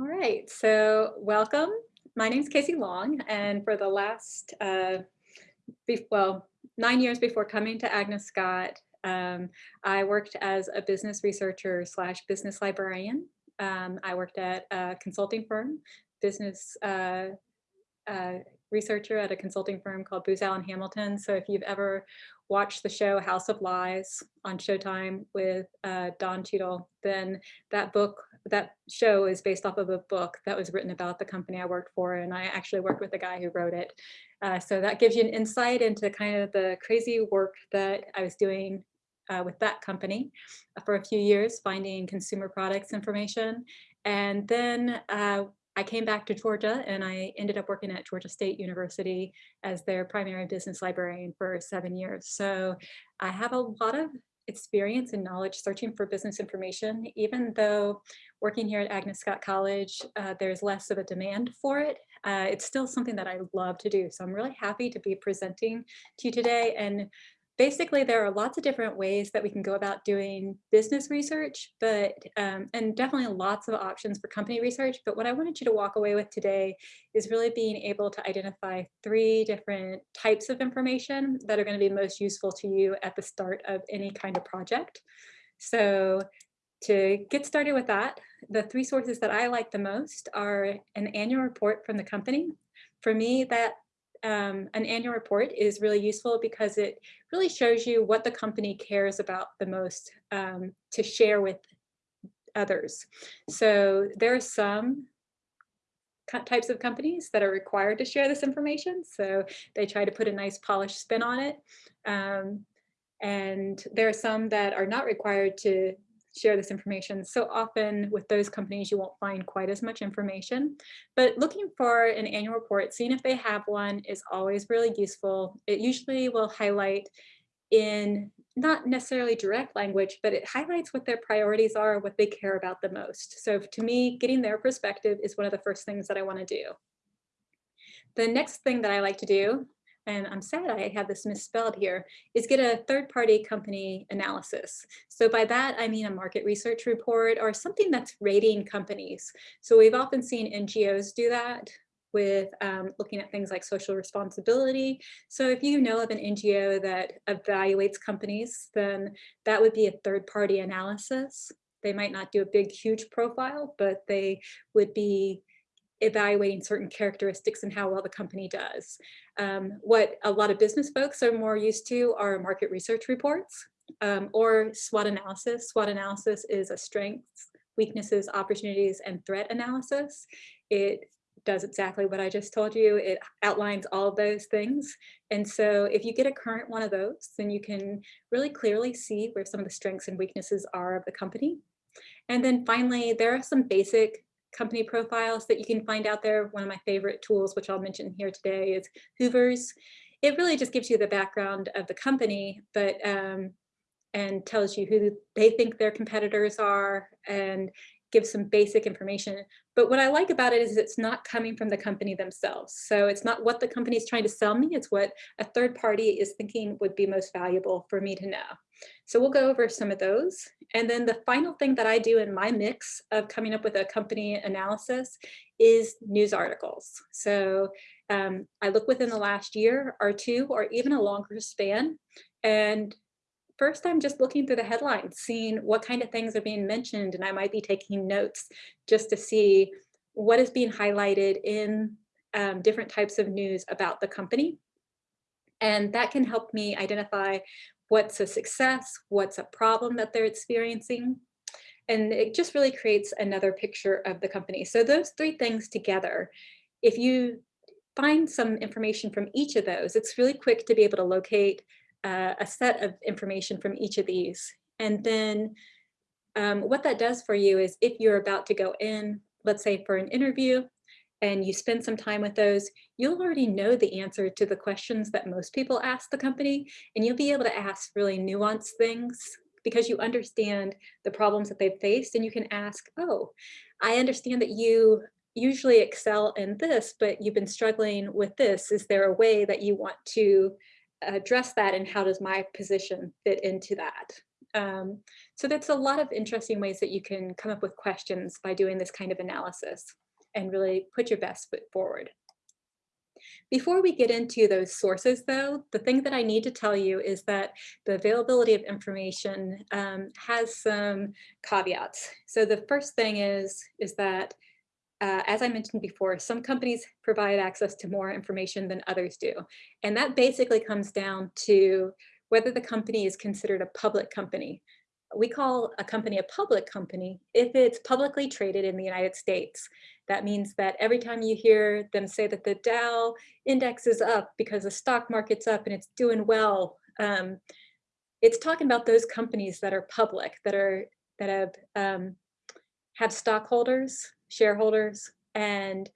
All right, so welcome. My name is Casey Long, and for the last, uh, well, nine years before coming to Agnes Scott, um, I worked as a business researcher slash business librarian. Um, I worked at a consulting firm, business uh, uh, researcher at a consulting firm called Booz Allen Hamilton. So if you've ever watched the show House of Lies on Showtime with uh, Don Cheadle, then that book, that show is based off of a book that was written about the company I worked for. And I actually worked with the guy who wrote it. Uh, so that gives you an insight into kind of the crazy work that I was doing uh, with that company for a few years, finding consumer products information. And then uh, I came back to Georgia and I ended up working at Georgia State University as their primary business librarian for seven years. So I have a lot of experience and knowledge searching for business information, even though working here at Agnes Scott College, uh, there's less of a demand for it. Uh, it's still something that I love to do. So I'm really happy to be presenting to you today and basically there are lots of different ways that we can go about doing business research, but um, and definitely lots of options for company research. But what I wanted you to walk away with today is really being able to identify three different types of information that are going to be most useful to you at the start of any kind of project. So to get started with that, the three sources that I like the most are an annual report from the company. For me, that um, an annual report is really useful because it really shows you what the company cares about the most um, to share with others. So there are some types of companies that are required to share this information. So they try to put a nice polished spin on it. Um, and there are some that are not required to share this information. So often with those companies, you won't find quite as much information, but looking for an annual report, seeing if they have one is always really useful. It usually will highlight in not necessarily direct language, but it highlights what their priorities are, what they care about the most. So to me, getting their perspective is one of the first things that I wanna do. The next thing that I like to do and I'm sad I have this misspelled here, is get a third party company analysis. So by that, I mean a market research report or something that's rating companies. So we've often seen NGOs do that with um, looking at things like social responsibility. So if you know of an NGO that evaluates companies, then that would be a third party analysis. They might not do a big, huge profile, but they would be evaluating certain characteristics and how well the company does. Um, what a lot of business folks are more used to are market research reports um, or SWOT analysis. SWOT analysis is a strengths, weaknesses, opportunities, and threat analysis. It does exactly what I just told you. It outlines all those things. And so if you get a current one of those, then you can really clearly see where some of the strengths and weaknesses are of the company. And then finally, there are some basic company profiles that you can find out there. One of my favorite tools, which I'll mention here today, is Hoover's. It really just gives you the background of the company, but um, and tells you who they think their competitors are and gives some basic information. But what I like about it is it's not coming from the company themselves. So it's not what the company is trying to sell me, it's what a third party is thinking would be most valuable for me to know. So we'll go over some of those. And then the final thing that I do in my mix of coming up with a company analysis is news articles. So um, I look within the last year or two or even a longer span and first I'm just looking through the headlines, seeing what kind of things are being mentioned, and I might be taking notes just to see what is being highlighted in um, different types of news about the company. And that can help me identify what's a success, what's a problem that they're experiencing. And it just really creates another picture of the company. So those three things together, if you find some information from each of those, it's really quick to be able to locate uh, a set of information from each of these. And then um, what that does for you is if you're about to go in, let's say for an interview, and you spend some time with those, you'll already know the answer to the questions that most people ask the company, and you'll be able to ask really nuanced things because you understand the problems that they've faced and you can ask, oh, I understand that you usually excel in this, but you've been struggling with this. Is there a way that you want to address that and how does my position fit into that? Um, so that's a lot of interesting ways that you can come up with questions by doing this kind of analysis and really put your best foot forward. Before we get into those sources though, the thing that I need to tell you is that the availability of information um, has some caveats. So the first thing is, is that uh, as I mentioned before, some companies provide access to more information than others do. And that basically comes down to whether the company is considered a public company. We call a company a public company if it's publicly traded in the United States. That means that every time you hear them say that the Dow index is up because the stock market's up and it's doing well, um, it's talking about those companies that are public, that are that have um, have stockholders, shareholders, and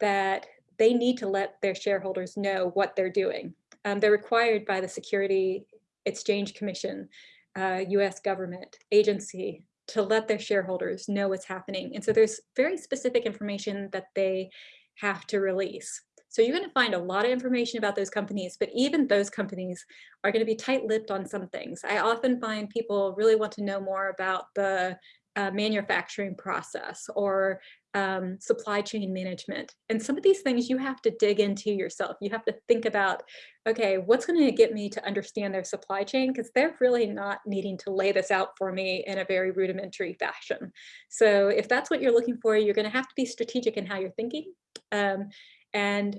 that they need to let their shareholders know what they're doing. Um, they're required by the Security Exchange Commission, uh, US government agency to let their shareholders know what's happening. And so there's very specific information that they have to release. So you're going to find a lot of information about those companies, but even those companies are going to be tight-lipped on some things. I often find people really want to know more about the uh, manufacturing process or um, supply chain management. And some of these things you have to dig into yourself. You have to think about, okay, what's going to get me to understand their supply chain? Because they're really not needing to lay this out for me in a very rudimentary fashion. So if that's what you're looking for, you're going to have to be strategic in how you're thinking. Um, and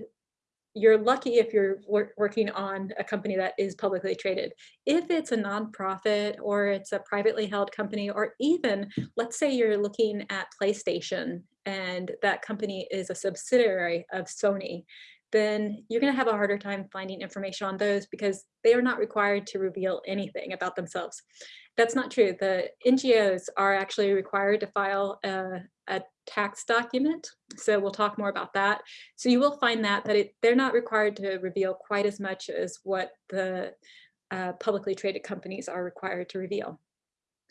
you're lucky if you're wor working on a company that is publicly traded. If it's a nonprofit or it's a privately held company, or even let's say you're looking at PlayStation and that company is a subsidiary of Sony, then you're going to have a harder time finding information on those because they are not required to reveal anything about themselves. That's not true. The NGOs are actually required to file a, a tax document. So we'll talk more about that. So you will find that, that it, they're not required to reveal quite as much as what the uh, publicly traded companies are required to reveal.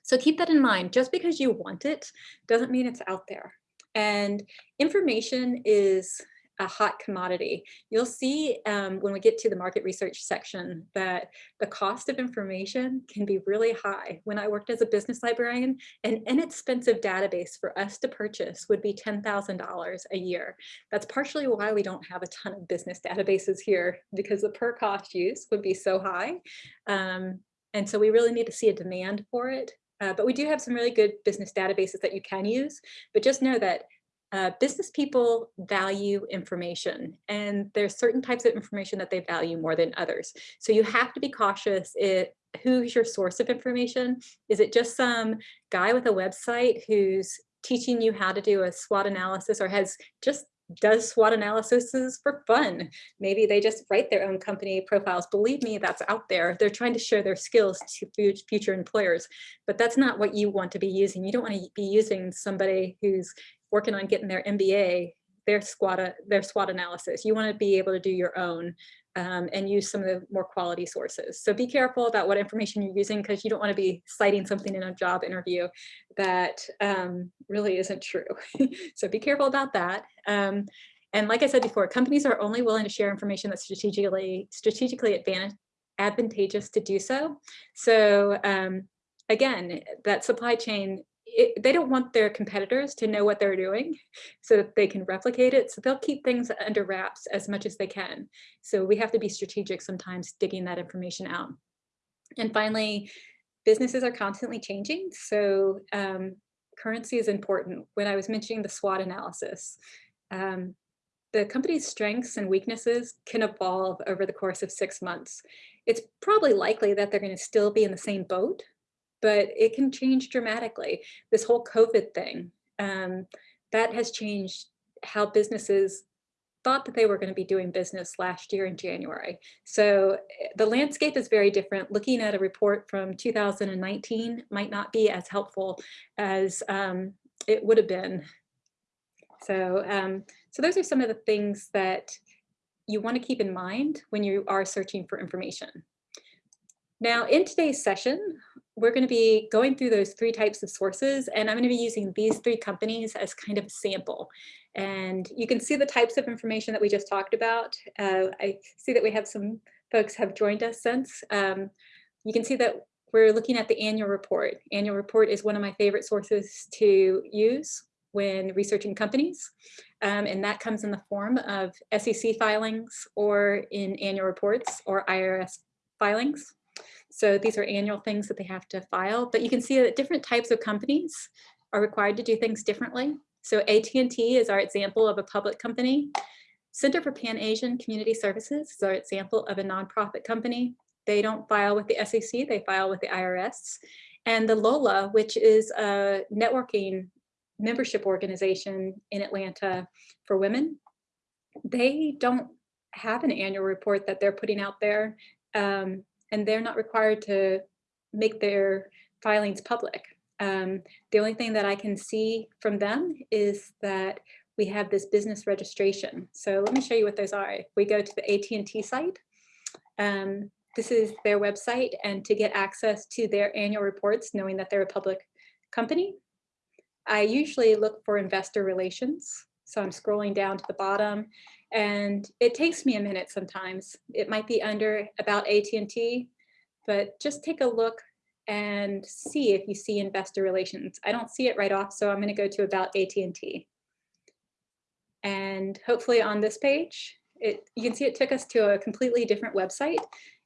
So keep that in mind. Just because you want it doesn't mean it's out there. And information is a hot commodity. You'll see um, when we get to the market research section that the cost of information can be really high. When I worked as a business librarian, an inexpensive database for us to purchase would be $10,000 a year. That's partially why we don't have a ton of business databases here because the per cost use would be so high. Um, and so we really need to see a demand for it. Uh, but we do have some really good business databases that you can use, but just know that uh, business people value information and there's certain types of information that they value more than others. So you have to be cautious it, who's your source of information? Is it just some guy with a website who's teaching you how to do a SWOT analysis or has just does SWOT analyses for fun. Maybe they just write their own company profiles. Believe me, that's out there. They're trying to share their skills to future employers, but that's not what you want to be using. You don't want to be using somebody who's working on getting their MBA, their SWOT, their SWOT analysis. You want to be able to do your own um, and use some of the more quality sources. So be careful about what information you're using because you don't want to be citing something in a job interview that um, really isn't true. so be careful about that. Um, and like I said before, companies are only willing to share information that's strategically strategically advantage, advantageous to do so. So um, again, that supply chain it, they don't want their competitors to know what they're doing so that they can replicate it. So they'll keep things under wraps as much as they can. So we have to be strategic sometimes digging that information out. And finally, businesses are constantly changing. So um, currency is important. When I was mentioning the SWOT analysis, um, the company's strengths and weaknesses can evolve over the course of six months. It's probably likely that they're going to still be in the same boat but it can change dramatically. This whole COVID thing, um, that has changed how businesses thought that they were going to be doing business last year in January. So eh, the landscape is very different. Looking at a report from 2019 might not be as helpful as um, it would have been. So, um, so those are some of the things that you want to keep in mind when you are searching for information. Now, in today's session, we're going to be going through those three types of sources, and I'm going to be using these three companies as kind of a sample. And you can see the types of information that we just talked about. Uh, I see that we have some folks have joined us since. Um, you can see that we're looking at the annual report. Annual report is one of my favorite sources to use when researching companies. Um, and that comes in the form of SEC filings or in annual reports or IRS filings. So these are annual things that they have to file, but you can see that different types of companies are required to do things differently. So AT&T is our example of a public company. Center for Pan-Asian Community Services is our example of a nonprofit company. They don't file with the SEC, they file with the IRS. And the LOLA, which is a networking membership organization in Atlanta for women, they don't have an annual report that they're putting out there. Um, and they're not required to make their filings public. Um, the only thing that I can see from them is that we have this business registration. So let me show you what those are. We go to the AT&T site, um, this is their website and to get access to their annual reports, knowing that they're a public company, I usually look for investor relations. So I'm scrolling down to the bottom and it takes me a minute sometimes. It might be under about AT&T, but just take a look and see if you see investor relations. I don't see it right off, so I'm going to go to about AT&T. And hopefully on this page, it, you can see it took us to a completely different website.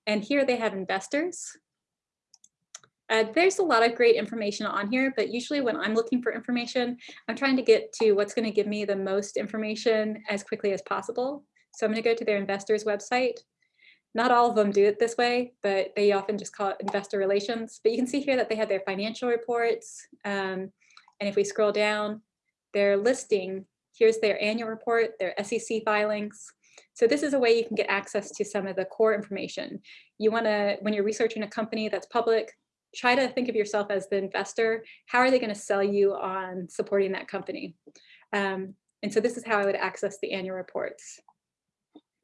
And here they have investors. Uh, there's a lot of great information on here, but usually when I'm looking for information, I'm trying to get to what's going to give me the most information as quickly as possible. So I'm going to go to their investors website. Not all of them do it this way, but they often just call it investor relations. But you can see here that they have their financial reports. Um, and if we scroll down, their listing, here's their annual report, their SEC filings. So this is a way you can get access to some of the core information. You want to, when you're researching a company that's public, try to think of yourself as the investor. How are they going to sell you on supporting that company? Um, and so this is how I would access the annual reports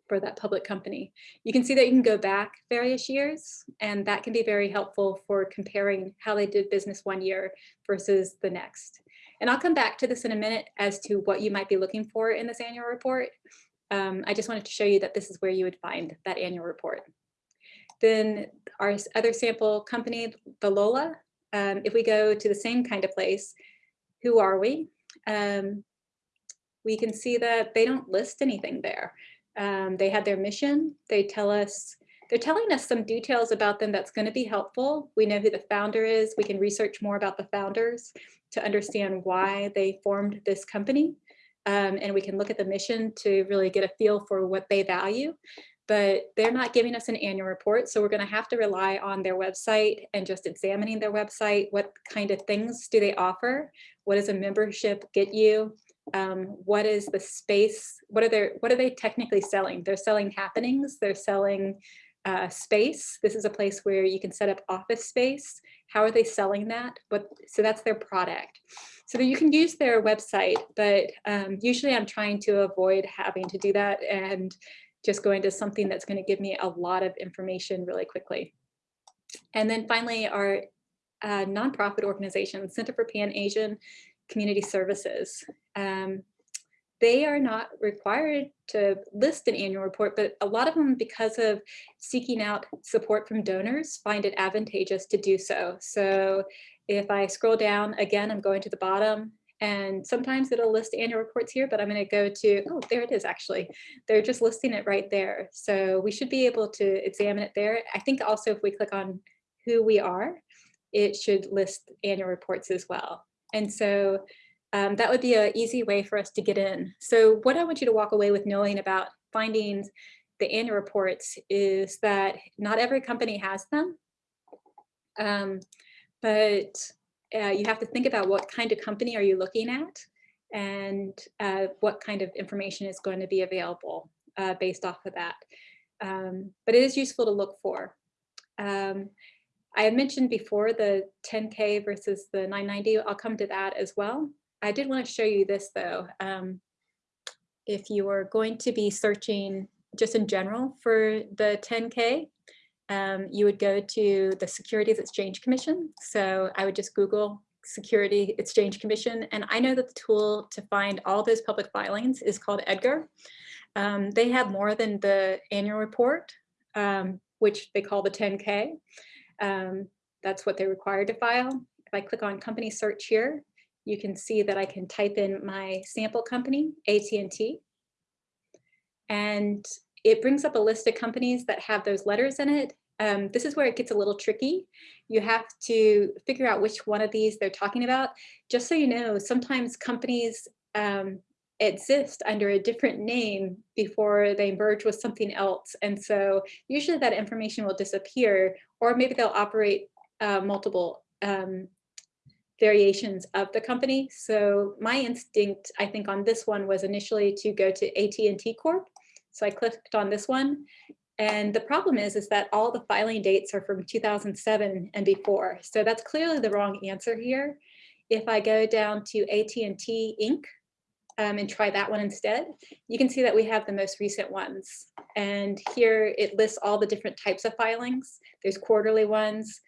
for that public company. You can see that you can go back various years, and that can be very helpful for comparing how they did business one year versus the next. And I'll come back to this in a minute as to what you might be looking for in this annual report. Um, I just wanted to show you that this is where you would find that annual report. Then our other sample company, the Lola, um, if we go to the same kind of place, who are we? Um, we can see that they don't list anything there. Um, they had their mission. They tell us, they're telling us some details about them that's going to be helpful. We know who the founder is. We can research more about the founders to understand why they formed this company. Um, and we can look at the mission to really get a feel for what they value but they're not giving us an annual report. So we're going to have to rely on their website and just examining their website. What kind of things do they offer? What does a membership get you? Um, what is the space? What are they, what are they technically selling? They're selling happenings. They're selling uh, space. This is a place where you can set up office space. How are they selling that? But so that's their product. So that you can use their website, but um, usually I'm trying to avoid having to do that and just going to something that's going to give me a lot of information really quickly. And then finally, our uh, nonprofit organization, Center for Pan-Asian Community Services. Um, they are not required to list an annual report, but a lot of them, because of seeking out support from donors, find it advantageous to do so. So if I scroll down, again, I'm going to the bottom, and sometimes it'll list annual reports here, but I'm going to go to, oh, there it is actually. They're just listing it right there. So we should be able to examine it there. I think also if we click on who we are, it should list annual reports as well. And so um, that would be an easy way for us to get in. So what I want you to walk away with knowing about finding the annual reports is that not every company has them. Um, but uh, you have to think about what kind of company are you looking at and uh, what kind of information is going to be available uh, based off of that. Um, but it is useful to look for. Um, I had mentioned before the 10K versus the 990. I'll come to that as well. I did want to show you this though. Um, if you are going to be searching just in general for the 10K, um, you would go to the Securities Exchange Commission. So I would just Google Security Exchange Commission. And I know that the tool to find all those public filings is called EDGAR. Um, they have more than the annual report, um, which they call the 10K. Um, that's what they're required to file. If I click on company search here, you can see that I can type in my sample company, AT&T, and it brings up a list of companies that have those letters in it. Um, this is where it gets a little tricky. You have to figure out which one of these they're talking about. Just so you know, sometimes companies um, exist under a different name before they merge with something else. And so usually that information will disappear, or maybe they'll operate uh, multiple um, variations of the company. So my instinct, I think on this one was initially to go to AT&T Corp. So I clicked on this one. And the problem is, is that all the filing dates are from 2007 and before. So that's clearly the wrong answer here. If I go down to AT&T Inc., um, and try that one instead, you can see that we have the most recent ones. And here it lists all the different types of filings. There's quarterly ones,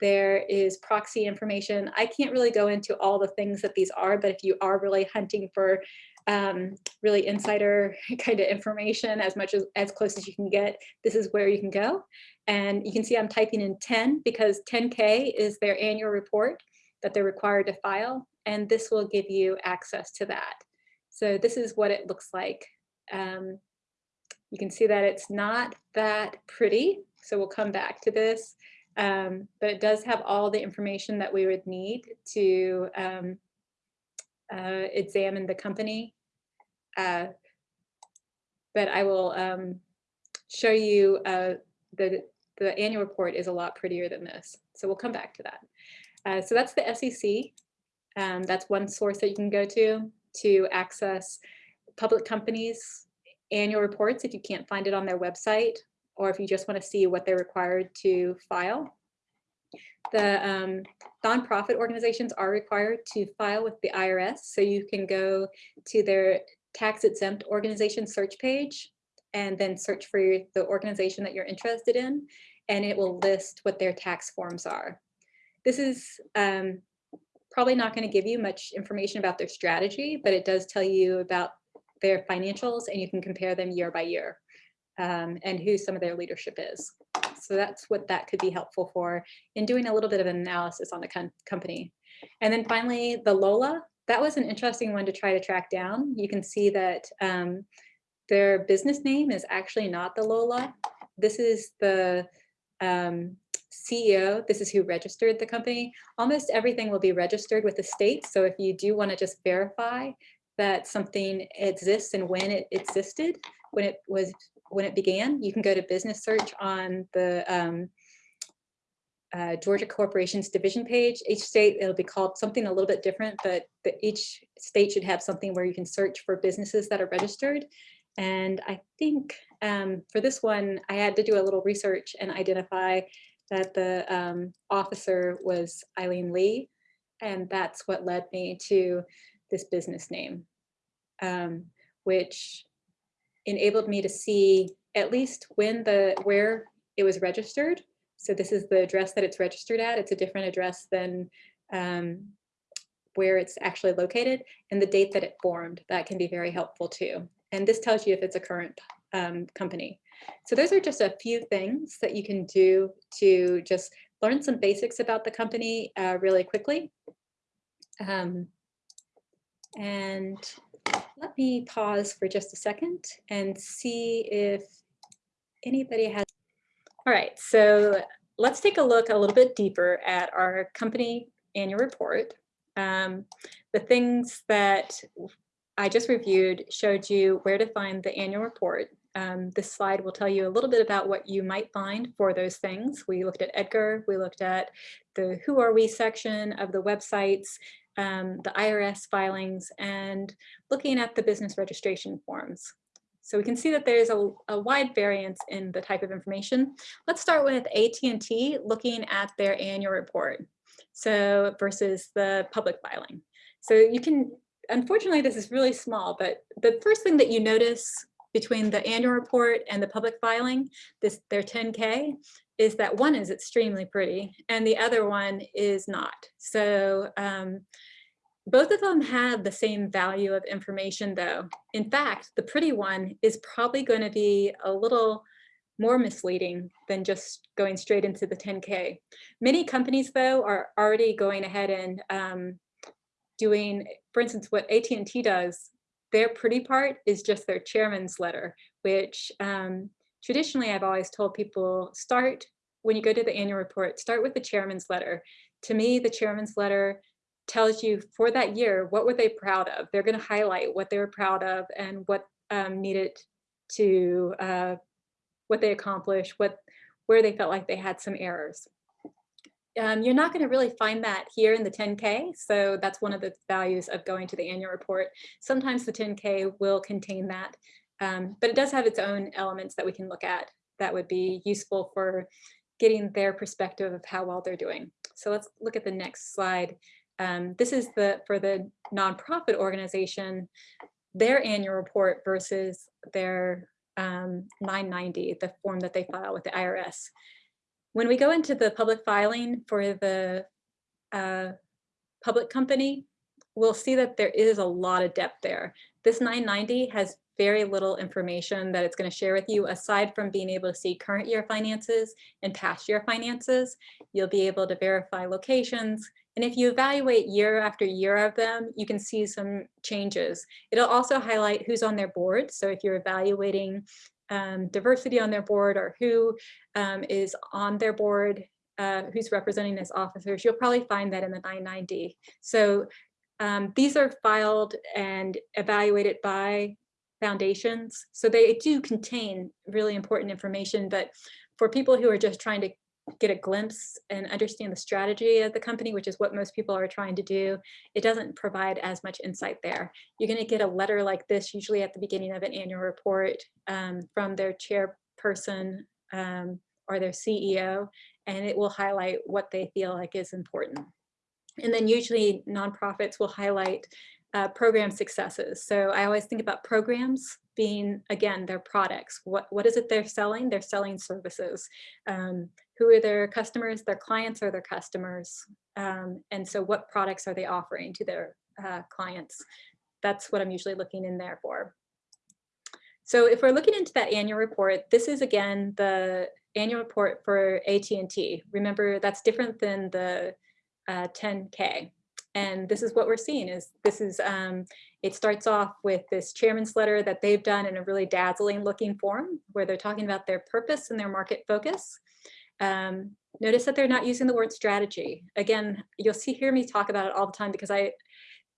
there is proxy information. I can't really go into all the things that these are, but if you are really hunting for um, really insider kind of information as much as as close as you can get, this is where you can go. And you can see I'm typing in 10 because 10K is their annual report that they're required to file. And this will give you access to that. So this is what it looks like. Um, you can see that it's not that pretty. So we'll come back to this. Um, but it does have all the information that we would need to um, uh, examine the company. Uh, but I will um, show you uh, the, the annual report is a lot prettier than this. So we'll come back to that. Uh, so that's the SEC. Um, that's one source that you can go to to access public companies annual reports if you can't find it on their website or if you just want to see what they're required to file. The um, nonprofit organizations are required to file with the IRS, so you can go to their tax exempt organization search page and then search for your, the organization that you're interested in, and it will list what their tax forms are. This is um, probably not going to give you much information about their strategy, but it does tell you about their financials and you can compare them year by year um, and who some of their leadership is. So that's what that could be helpful for in doing a little bit of an analysis on the com company. And then finally, the Lola, that was an interesting one to try to track down. You can see that um, their business name is actually not the Lola. This is the um, CEO, this is who registered the company. Almost everything will be registered with the state. So if you do want to just verify that something exists and when it existed, when it was when it began. You can go to business search on the um, uh, Georgia Corporations division page. Each state, it'll be called something a little bit different, but the, each state should have something where you can search for businesses that are registered. And I think um, for this one, I had to do a little research and identify that the um, officer was Eileen Lee. And that's what led me to this business name, um, which enabled me to see at least when the where it was registered. So this is the address that it's registered at. It's a different address than um, where it's actually located and the date that it formed. That can be very helpful too. And this tells you if it's a current um, company. So those are just a few things that you can do to just learn some basics about the company uh, really quickly. Um, and let me pause for just a second and see if anybody has. All right, so let's take a look a little bit deeper at our company annual report. Um, the things that I just reviewed showed you where to find the annual report. Um, this slide will tell you a little bit about what you might find for those things. We looked at Edgar, we looked at the Who Are We section of the websites, um, the IRS filings, and looking at the business registration forms. So we can see that there's a, a wide variance in the type of information. Let's start with AT&T looking at their annual report. So versus the public filing. So you can, unfortunately, this is really small, but the first thing that you notice between the annual report and the public filing, this their 10K, is that one is extremely pretty and the other one is not. So um, both of them have the same value of information though. In fact, the pretty one is probably going to be a little more misleading than just going straight into the 10K. Many companies, though, are already going ahead and um, doing, for instance, what AT&T does, their pretty part is just their chairman's letter, which um, traditionally I've always told people start when you go to the annual report, start with the chairman's letter. To me, the chairman's letter tells you for that year, what were they proud of? They're gonna highlight what they were proud of and what um, needed to, uh, what they accomplished, what, where they felt like they had some errors. Um, you're not going to really find that here in the 10K, so that's one of the values of going to the annual report. Sometimes the 10K will contain that, um, but it does have its own elements that we can look at that would be useful for getting their perspective of how well they're doing. So let's look at the next slide. Um, this is the for the nonprofit organization, their annual report versus their um, 990, the form that they file with the IRS. When we go into the public filing for the uh, public company, we'll see that there is a lot of depth there. This 990 has very little information that it's going to share with you aside from being able to see current year finances and past year finances. You'll be able to verify locations. And if you evaluate year after year of them, you can see some changes. It'll also highlight who's on their board. So if you're evaluating um, diversity on their board or who um, is on their board, uh, who's representing as officers, you'll probably find that in the 990. So um, these are filed and evaluated by foundations. So they do contain really important information, but for people who are just trying to get a glimpse and understand the strategy of the company, which is what most people are trying to do, it doesn't provide as much insight there. You're going to get a letter like this usually at the beginning of an annual report um, from their chairperson um, or their CEO, and it will highlight what they feel like is important. And then usually nonprofits will highlight uh, program successes. So I always think about programs being, again, their products. What, what is it they're selling? They're selling services. Um, who are their customers? Their clients are their customers. Um, and so what products are they offering to their uh, clients? That's what I'm usually looking in there for. So if we're looking into that annual report, this is again the annual report for AT&T. Remember, that's different than the uh, 10K. And this is what we're seeing is this is, um, it starts off with this chairman's letter that they've done in a really dazzling looking form where they're talking about their purpose and their market focus. Um, notice that they're not using the word strategy. Again, you'll see hear me talk about it all the time because I,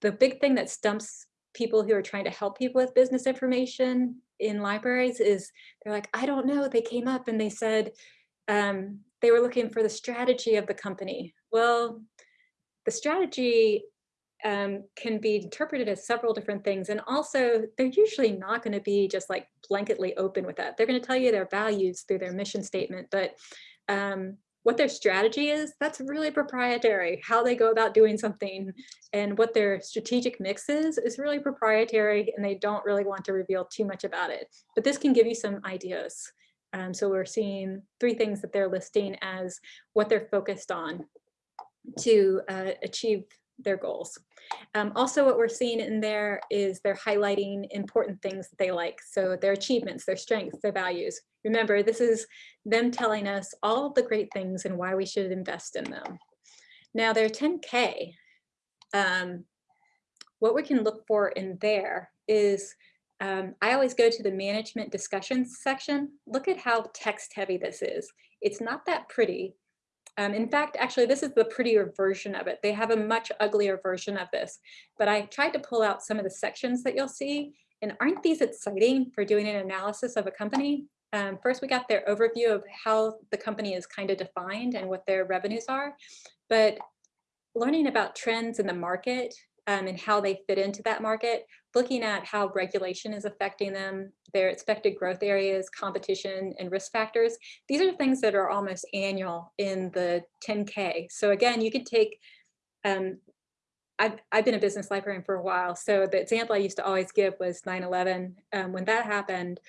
the big thing that stumps people who are trying to help people with business information in libraries is they're like, I don't know, they came up and they said um, they were looking for the strategy of the company. Well, the strategy um, can be interpreted as several different things. And also, they're usually not going to be just like blanketly open with that. They're going to tell you their values through their mission statement, but um, what their strategy is, that's really proprietary. How they go about doing something and what their strategic mix is, is really proprietary and they don't really want to reveal too much about it. But this can give you some ideas. Um, so we're seeing three things that they're listing as what they're focused on to uh, achieve their goals. Um, also, what we're seeing in there is they're highlighting important things that they like. So their achievements, their strengths, their values. Remember, this is them telling us all the great things and why we should invest in them. Now their 10K, um, what we can look for in there is, um, I always go to the management discussions section. Look at how text heavy this is. It's not that pretty, um, in fact, actually, this is the prettier version of it. They have a much uglier version of this, but I tried to pull out some of the sections that you'll see. And aren't these exciting for doing an analysis of a company? Um, first, we got their overview of how the company is kind of defined and what their revenues are. But learning about trends in the market um, and how they fit into that market, looking at how regulation is affecting them, their expected growth areas, competition, and risk factors. These are things that are almost annual in the 10K. So again, you could take, um, I've, I've been a business librarian for a while, so the example I used to always give was 9-11. Um, when that happened,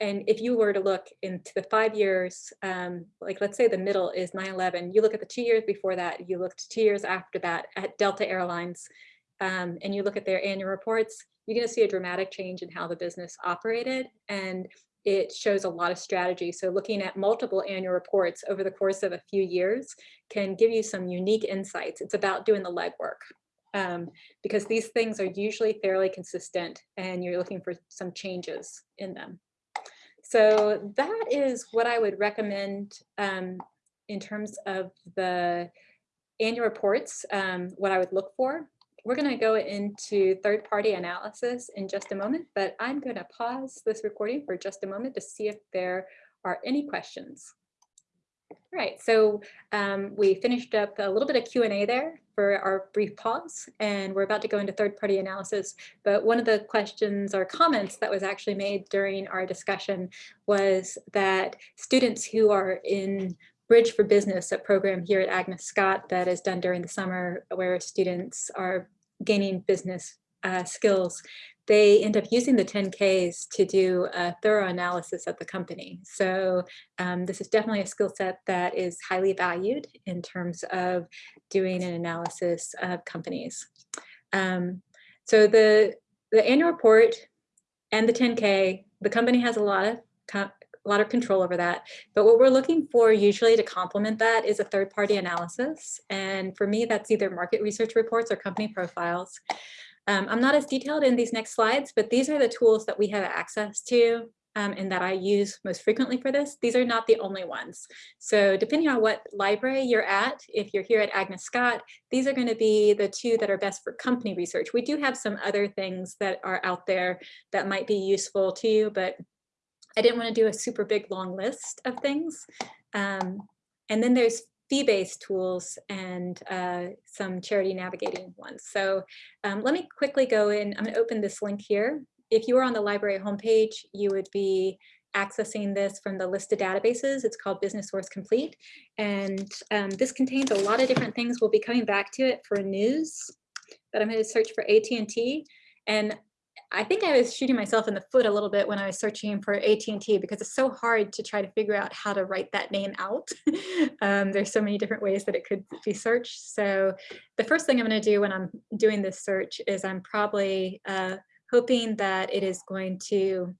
and if you were to look into the five years, um, like let's say the middle is 9-11, you look at the two years before that, you looked two years after that at Delta Airlines, um, and you look at their annual reports, you're going to see a dramatic change in how the business operated. And it shows a lot of strategy. So looking at multiple annual reports over the course of a few years can give you some unique insights. It's about doing the legwork um, because these things are usually fairly consistent and you're looking for some changes in them. So that is what I would recommend um, in terms of the annual reports, um, what I would look for. We're going to go into third-party analysis in just a moment, but I'm going to pause this recording for just a moment to see if there are any questions. All right, so um, we finished up a little bit of Q&A there for our brief pause, and we're about to go into third-party analysis. But one of the questions or comments that was actually made during our discussion was that students who are in Bridge for Business, a program here at Agnes Scott that is done during the summer where students are gaining business uh, skills, they end up using the 10Ks to do a thorough analysis of the company. So um, this is definitely a skill set that is highly valued in terms of doing an analysis of companies. Um, so the, the annual report and the 10K, the company has a lot of a lot of control over that. But what we're looking for usually to complement that is a third party analysis. And for me, that's either market research reports or company profiles. Um, I'm not as detailed in these next slides, but these are the tools that we have access to um, and that I use most frequently for this. These are not the only ones. So depending on what library you're at, if you're here at Agnes Scott, these are gonna be the two that are best for company research. We do have some other things that are out there that might be useful to you, but I didn't want to do a super big long list of things. Um, and then there's fee-based tools and uh, some charity navigating ones. So um, let me quickly go in. I'm going to open this link here. If you were on the library homepage, you would be accessing this from the list of databases. It's called Business Source Complete. And um, this contains a lot of different things. We'll be coming back to it for news, but I'm going to search for AT&T. And I think I was shooting myself in the foot a little bit when I was searching for AT&T because it's so hard to try to figure out how to write that name out. um, there's so many different ways that it could be searched. So the first thing I'm going to do when I'm doing this search is I'm probably uh, hoping that it is going to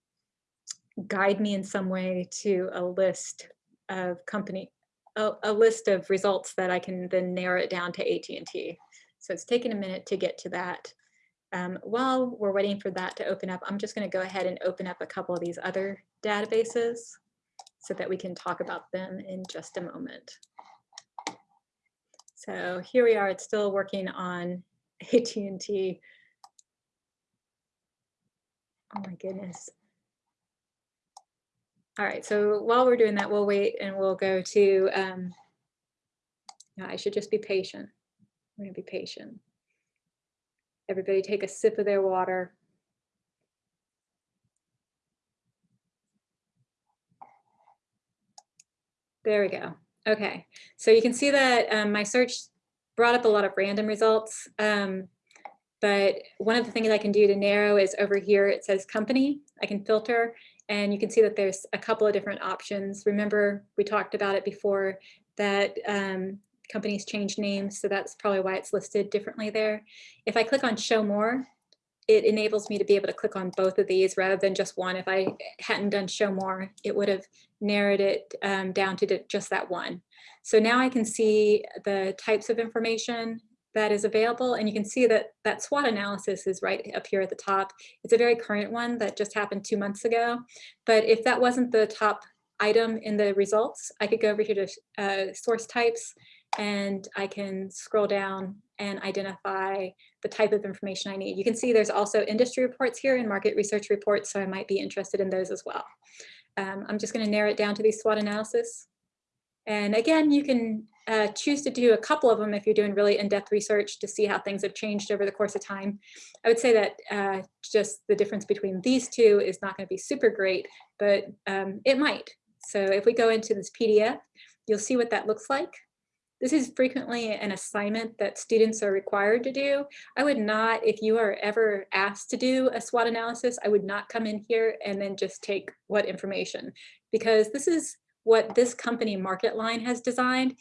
guide me in some way to a list of company, a, a list of results that I can then narrow it down to AT&T. So it's taken a minute to get to that. Um, while we're waiting for that to open up, I'm just going to go ahead and open up a couple of these other databases so that we can talk about them in just a moment. So here we are, it's still working on AT&T. Oh my goodness. All right, so while we're doing that, we'll wait and we'll go to, um, I should just be patient. We're gonna be patient. Everybody take a sip of their water. There we go. Okay, so you can see that um, my search brought up a lot of random results. Um, but one of the things I can do to narrow is over here, it says company. I can filter and you can see that there's a couple of different options. Remember, we talked about it before that um, companies change names, so that's probably why it's listed differently there. If I click on show more, it enables me to be able to click on both of these rather than just one. If I hadn't done show more, it would have narrowed it um, down to just that one. So now I can see the types of information that is available and you can see that that SWOT analysis is right up here at the top. It's a very current one that just happened two months ago. But if that wasn't the top item in the results, I could go over here to uh, source types and I can scroll down and identify the type of information I need. You can see there's also industry reports here and market research reports, so I might be interested in those as well. Um, I'm just going to narrow it down to these SWOT analysis. And again, you can uh, choose to do a couple of them if you're doing really in-depth research to see how things have changed over the course of time. I would say that uh, just the difference between these two is not going to be super great, but um, it might. So if we go into this PDF, you'll see what that looks like. This is frequently an assignment that students are required to do. I would not, if you are ever asked to do a SWOT analysis, I would not come in here and then just take what information, because this is what this company Marketline has designed.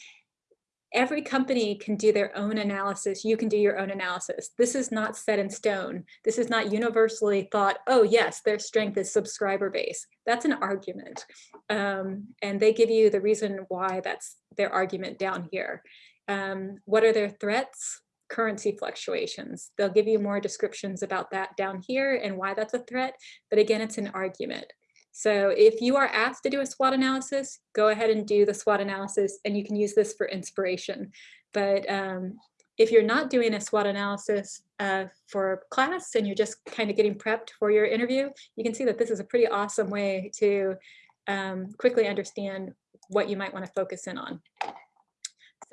Every company can do their own analysis. You can do your own analysis. This is not set in stone. This is not universally thought, oh yes, their strength is subscriber base. That's an argument. Um, and they give you the reason why that's their argument down here. Um, what are their threats? Currency fluctuations. They'll give you more descriptions about that down here and why that's a threat. But again, it's an argument. So if you are asked to do a SWOT analysis, go ahead and do the SWOT analysis and you can use this for inspiration. But um, if you're not doing a SWOT analysis uh, for class and you're just kind of getting prepped for your interview, you can see that this is a pretty awesome way to um, quickly understand what you might want to focus in on.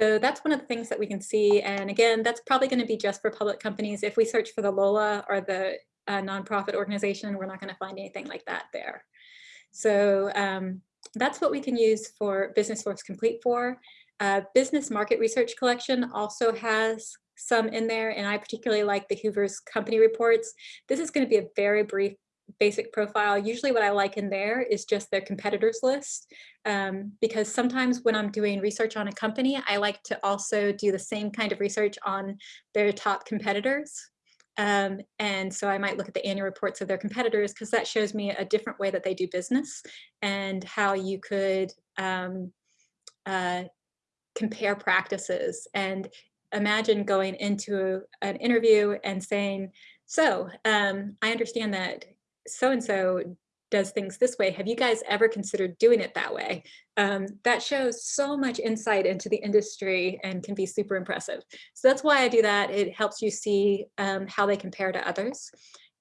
So that's one of the things that we can see. And again, that's probably going to be just for public companies. If we search for the LOLA or the uh, nonprofit organization, we're not going to find anything like that there. So um, that's what we can use for Business Source Complete for. Uh, Business Market Research Collection also has some in there, and I particularly like the Hoover's company reports. This is going to be a very brief basic profile. Usually what I like in there is just their competitors list, um, because sometimes when I'm doing research on a company, I like to also do the same kind of research on their top competitors. Um, and so I might look at the annual reports of their competitors because that shows me a different way that they do business and how you could um, uh, compare practices and imagine going into an interview and saying, so um, I understand that so-and-so does things this way. Have you guys ever considered doing it that way? Um, that shows so much insight into the industry and can be super impressive. So that's why I do that. It helps you see um, how they compare to others.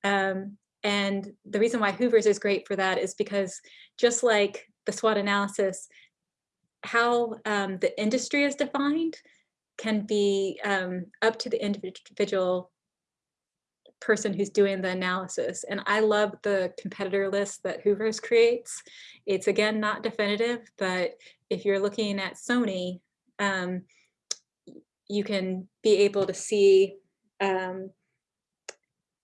Um, and the reason why Hoover's is great for that is because just like the SWOT analysis, how um, the industry is defined can be um, up to the individual person who's doing the analysis. And I love the competitor list that Hoover's creates. It's again, not definitive, but if you're looking at Sony, um, you can be able to see um,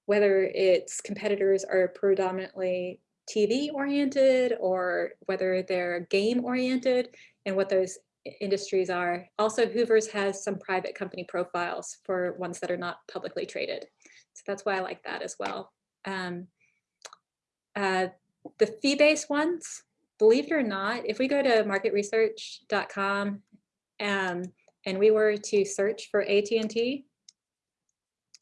whether its competitors are predominantly TV oriented or whether they're game oriented and what those industries are. Also, Hoover's has some private company profiles for ones that are not publicly traded. So that's why I like that as well. Um, uh, the fee-based ones, believe it or not, if we go to marketresearch.com um, and we were to search for AT&T,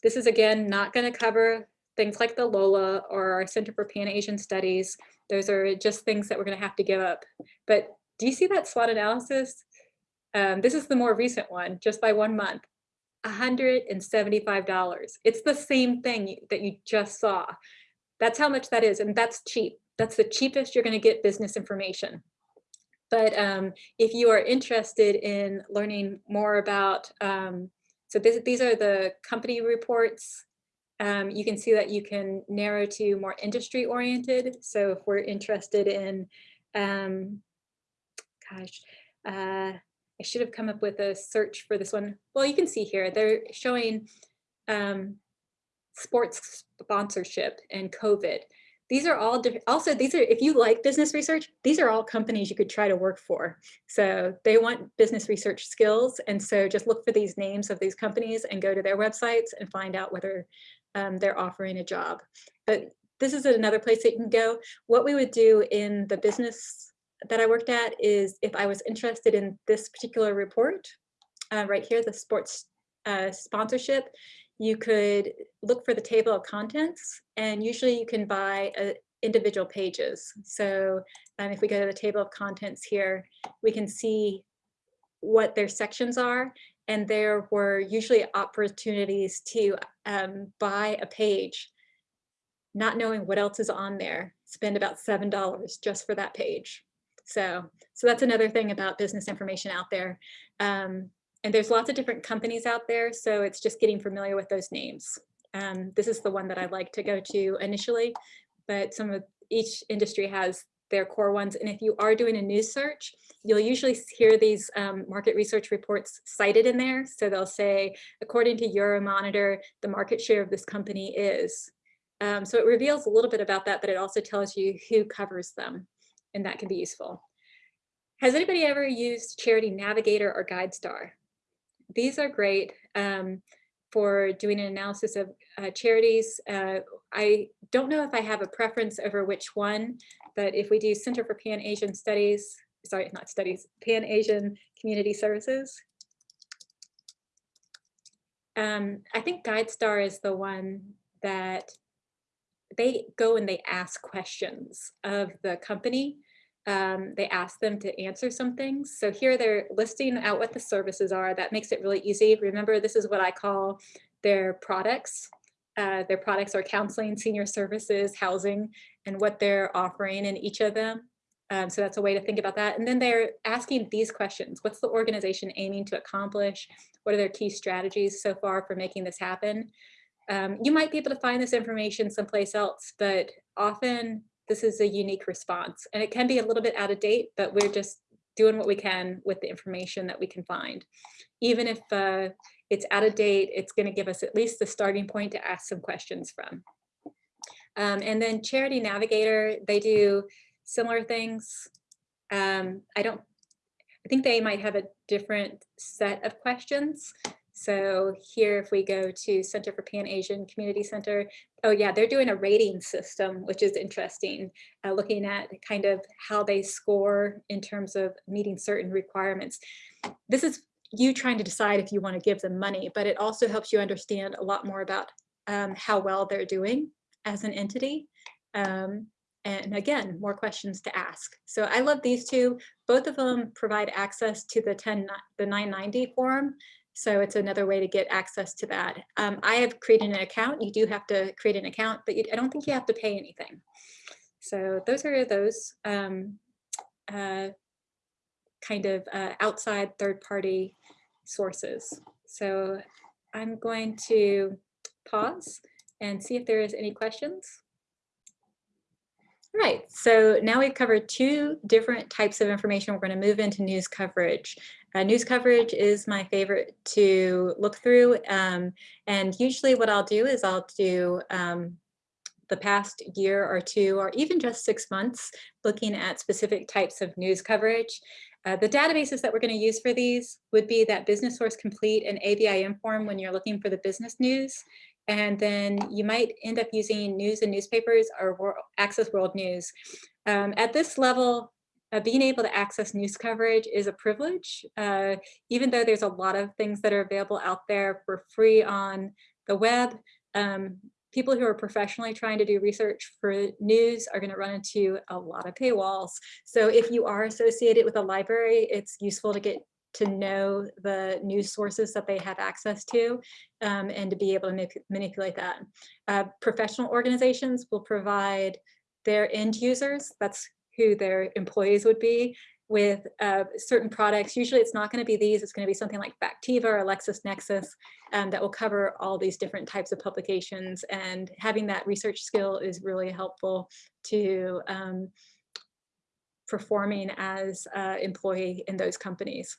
this is again not going to cover things like the LOLA or our Center for Pan-Asian Studies. Those are just things that we're going to have to give up. But do you see that SWOT analysis? Um, this is the more recent one, just by one month. $175. It's the same thing that you just saw. That's how much that is, and that's cheap. That's the cheapest you're gonna get business information. But um, if you are interested in learning more about, um, so this, these are the company reports. Um, you can see that you can narrow to more industry oriented. So if we're interested in, um, gosh, uh, I should have come up with a search for this one. Well, you can see here, they're showing um, sports sponsorship and COVID. These are all also these are if you like business research, these are all companies you could try to work for. So they want business research skills. And so just look for these names of these companies and go to their websites and find out whether um, they're offering a job. But this is another place that you can go. What we would do in the business that I worked at is if I was interested in this particular report, uh, right here, the sports uh, sponsorship, you could look for the table of contents and usually you can buy uh, individual pages. So um, if we go to the table of contents here, we can see what their sections are and there were usually opportunities to um, buy a page not knowing what else is on there, spend about $7 just for that page. So, so that's another thing about business information out there. Um, and there's lots of different companies out there, so it's just getting familiar with those names. Um, this is the one that I like to go to initially, but some of each industry has their core ones. And if you are doing a news search, you'll usually hear these um, market research reports cited in there. So they'll say, according to Euromonitor, the market share of this company is. Um, so it reveals a little bit about that, but it also tells you who covers them and that can be useful. Has anybody ever used Charity Navigator or GuideStar? these are great um, for doing an analysis of uh, charities. Uh, I don't know if I have a preference over which one, but if we do Center for Pan-Asian Studies, sorry, not studies, Pan-Asian Community Services, um, I think GuideStar is the one that they go and they ask questions of the company. Um, they ask them to answer some things. So here they're listing out what the services are. That makes it really easy. Remember, this is what I call their products. Uh, their products are counseling, senior services, housing, and what they're offering in each of them. Um, so that's a way to think about that. And then they're asking these questions. What's the organization aiming to accomplish? What are their key strategies so far for making this happen? Um, you might be able to find this information someplace else, but often this is a unique response and it can be a little bit out of date, but we're just doing what we can with the information that we can find. Even if uh, it's out of date, it's gonna give us at least the starting point to ask some questions from. Um, and then Charity Navigator, they do similar things. Um, I don't, I think they might have a different set of questions. So here, if we go to Center for Pan-Asian Community Center, oh yeah, they're doing a rating system, which is interesting, uh, looking at kind of how they score in terms of meeting certain requirements. This is you trying to decide if you want to give them money, but it also helps you understand a lot more about um, how well they're doing as an entity. Um, and again, more questions to ask. So I love these two. Both of them provide access to the 10, the 990 forum. So it's another way to get access to that. Um, I have created an account. You do have to create an account, but you, I don't think you have to pay anything. So those are those um, uh, kind of uh, outside third party sources. So I'm going to pause and see if there is any questions. All right, so now we've covered two different types of information. We're going to move into news coverage. Uh, news coverage is my favorite to look through. Um, and usually what I'll do is I'll do um, the past year or two, or even just six months, looking at specific types of news coverage. Uh, the databases that we're going to use for these would be that Business Source Complete and ABI Inform when you're looking for the business news. And then you might end up using news and newspapers or Access World News. Um, at this level, uh, being able to access news coverage is a privilege, uh, even though there's a lot of things that are available out there for free on the web. Um, people who are professionally trying to do research for news are going to run into a lot of paywalls. So if you are associated with a library, it's useful to get to know the news sources that they have access to um, and to be able to manipulate that. Uh, professional organizations will provide their end users, that's who their employees would be, with uh, certain products. Usually it's not going to be these, it's going to be something like Factiva or LexisNexis um, that will cover all these different types of publications. And having that research skill is really helpful to um, performing as an employee in those companies.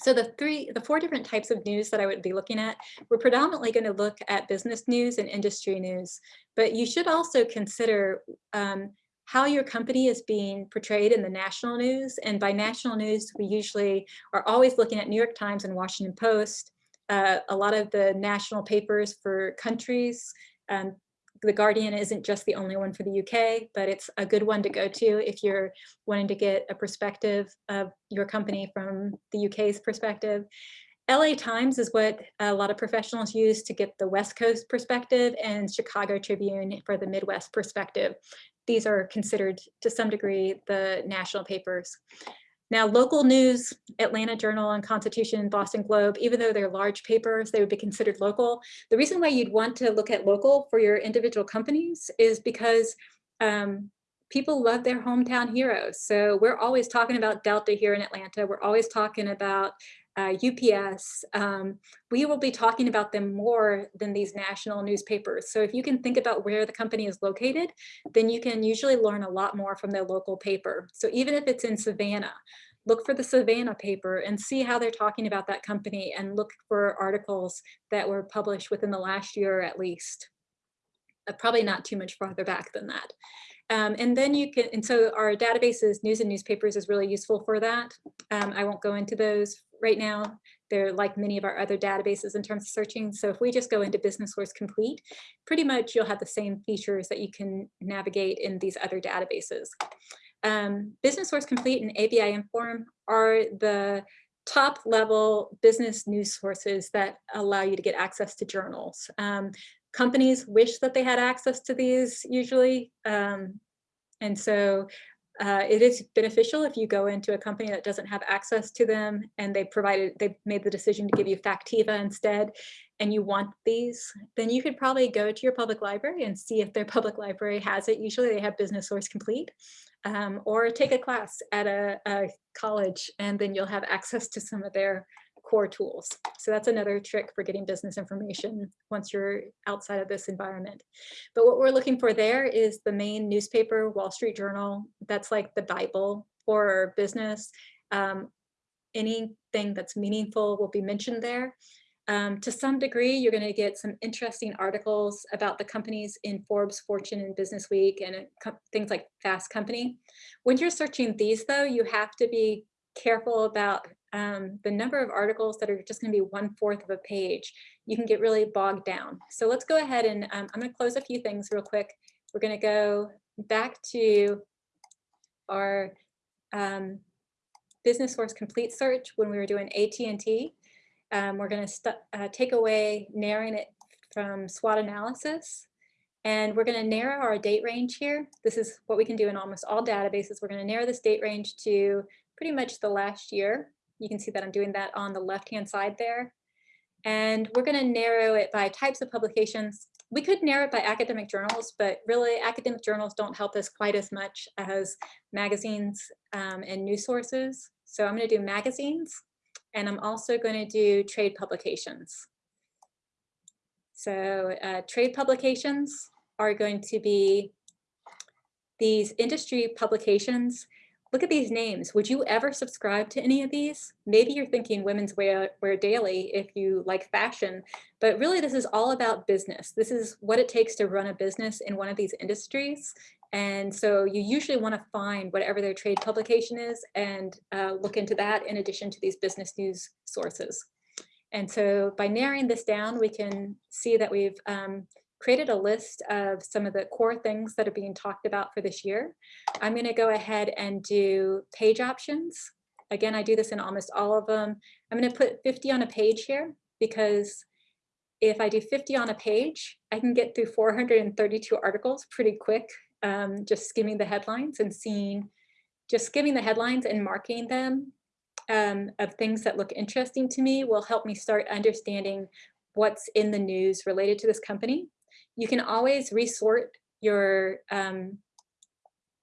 So the three, the four different types of news that I would be looking at, we're predominantly going to look at business news and industry news, but you should also consider um, how your company is being portrayed in the national news. And by national news, we usually are always looking at New York Times and Washington Post, uh, a lot of the national papers for countries, um, the Guardian isn't just the only one for the UK, but it's a good one to go to if you're wanting to get a perspective of your company from the UK's perspective. LA Times is what a lot of professionals use to get the West Coast perspective and Chicago Tribune for the Midwest perspective. These are considered to some degree the national papers. Now, local news, Atlanta Journal and Constitution Boston Globe, even though they're large papers, they would be considered local. The reason why you'd want to look at local for your individual companies is because um, people love their hometown heroes. So we're always talking about Delta here in Atlanta. We're always talking about uh, UPS, um, we will be talking about them more than these national newspapers. So if you can think about where the company is located, then you can usually learn a lot more from their local paper. So even if it's in Savannah, look for the Savannah paper and see how they're talking about that company and look for articles that were published within the last year at least. Uh, probably not too much farther back than that. Um, and then you can, and so our databases, news and newspapers is really useful for that. Um, I won't go into those right now. They're like many of our other databases in terms of searching. So if we just go into Business Source Complete, pretty much you'll have the same features that you can navigate in these other databases. Um, Business Source Complete and ABI Inform are the top level business news sources that allow you to get access to journals. Um, companies wish that they had access to these usually. Um, and so uh, it is beneficial if you go into a company that doesn't have access to them and they provided, they made the decision to give you Factiva instead, and you want these, then you could probably go to your public library and see if their public library has it. Usually they have Business Source Complete, um, or take a class at a, a college and then you'll have access to some of their core tools. So that's another trick for getting business information once you're outside of this environment. But what we're looking for there is the main newspaper, Wall Street Journal. That's like the Bible for business. Um, anything that's meaningful will be mentioned there. Um, to some degree, you're going to get some interesting articles about the companies in Forbes, Fortune, and Business Week, and things like Fast Company. When you're searching these, though, you have to be careful about um, the number of articles that are just going to be one fourth of a page. You can get really bogged down. So let's go ahead and um, I'm going to close a few things real quick. We're going to go back to our um, business source complete search when we were doing AT&T. Um, we're going to uh, take away narrowing it from SWOT analysis. And we're going to narrow our date range here. This is what we can do in almost all databases. We're going to narrow this date range to pretty much the last year. You can see that I'm doing that on the left-hand side there. And we're going to narrow it by types of publications. We could narrow it by academic journals, but really academic journals don't help us quite as much as magazines um, and news sources. So I'm going to do magazines, and I'm also going to do trade publications. So uh, trade publications are going to be these industry publications look at these names. Would you ever subscribe to any of these? Maybe you're thinking women's wear, wear daily if you like fashion, but really this is all about business. This is what it takes to run a business in one of these industries. And so you usually want to find whatever their trade publication is and uh, look into that in addition to these business news sources. And so by narrowing this down, we can see that we've um, created a list of some of the core things that are being talked about for this year. I'm going to go ahead and do page options. Again, I do this in almost all of them. I'm going to put 50 on a page here because if I do 50 on a page, I can get through 432 articles pretty quick, um, just skimming the headlines and seeing, just skimming the headlines and marking them um, of things that look interesting to me will help me start understanding what's in the news related to this company. You can always resort your um,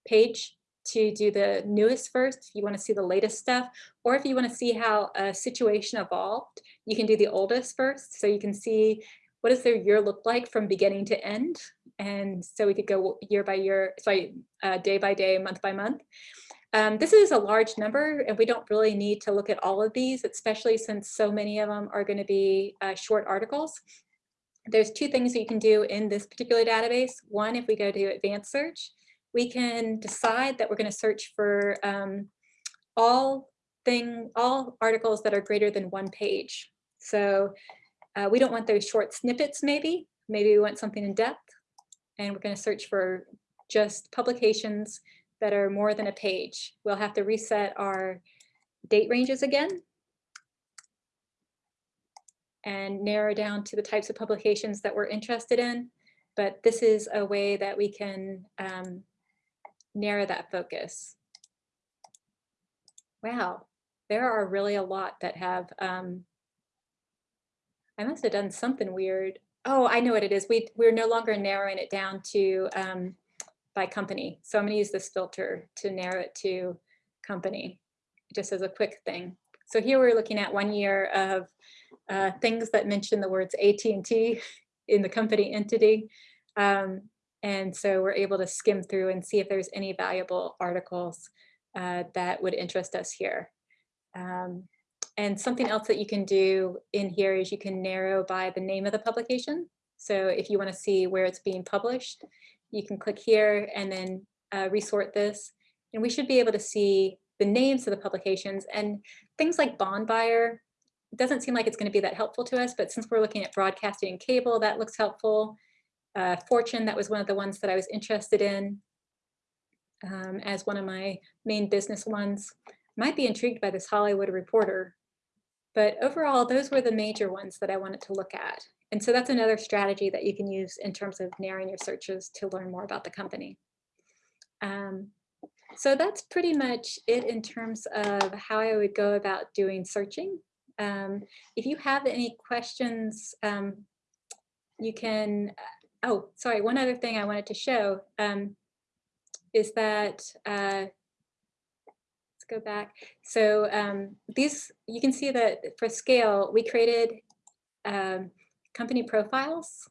page to do the newest first if you want to see the latest stuff, or if you want to see how a situation evolved, you can do the oldest first. So you can see what does their year look like from beginning to end. And so we could go year by year, sorry, uh, day by day, month by month. Um, this is a large number and we don't really need to look at all of these, especially since so many of them are going to be uh, short articles there's two things that you can do in this particular database. One, if we go to advanced search, we can decide that we're going to search for um, all thing, all articles that are greater than one page. So uh, we don't want those short snippets maybe. Maybe we want something in depth. And we're going to search for just publications that are more than a page. We'll have to reset our date ranges again and narrow down to the types of publications that we're interested in. But this is a way that we can um, narrow that focus. Wow, there are really a lot that have, um, I must have done something weird. Oh, I know what it is. We, we're no longer narrowing it down to um, by company. So I'm gonna use this filter to narrow it to company, just as a quick thing. So here we're looking at one year of uh, things that mention the words AT&T in the company entity. Um, and so we're able to skim through and see if there's any valuable articles uh, that would interest us here. Um, and something else that you can do in here is you can narrow by the name of the publication. So if you want to see where it's being published, you can click here and then uh, resort this. And we should be able to see the names of the publications and things like bond buyer doesn't seem like it's going to be that helpful to us, but since we're looking at broadcasting and cable, that looks helpful. Uh, Fortune, that was one of the ones that I was interested in um, as one of my main business ones. Might be intrigued by this Hollywood Reporter, but overall, those were the major ones that I wanted to look at. And so that's another strategy that you can use in terms of narrowing your searches to learn more about the company. Um, so that's pretty much it in terms of how I would go about doing searching. Um, if you have any questions, um, you can, oh, sorry, one other thing I wanted to show um, is that, uh, let's go back. So um, these, you can see that for scale, we created um, company profiles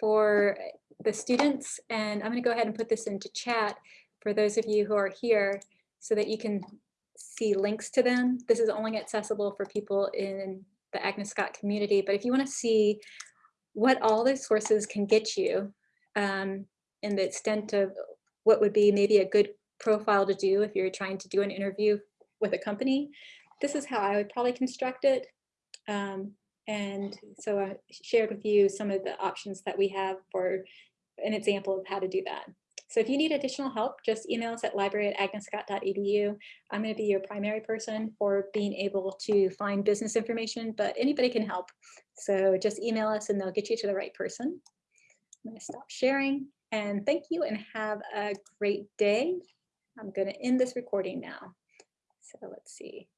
for the students. And I'm gonna go ahead and put this into chat for those of you who are here so that you can see links to them. This is only accessible for people in the Agnes Scott community, but if you wanna see what all those sources can get you um, and the extent of what would be maybe a good profile to do if you're trying to do an interview with a company, this is how I would probably construct it. Um, and so I shared with you some of the options that we have for an example of how to do that. So if you need additional help, just email us at library at agnesscott.edu. I'm going to be your primary person for being able to find business information, but anybody can help. So just email us and they'll get you to the right person. I'm going to stop sharing and thank you and have a great day. I'm going to end this recording now. So let's see.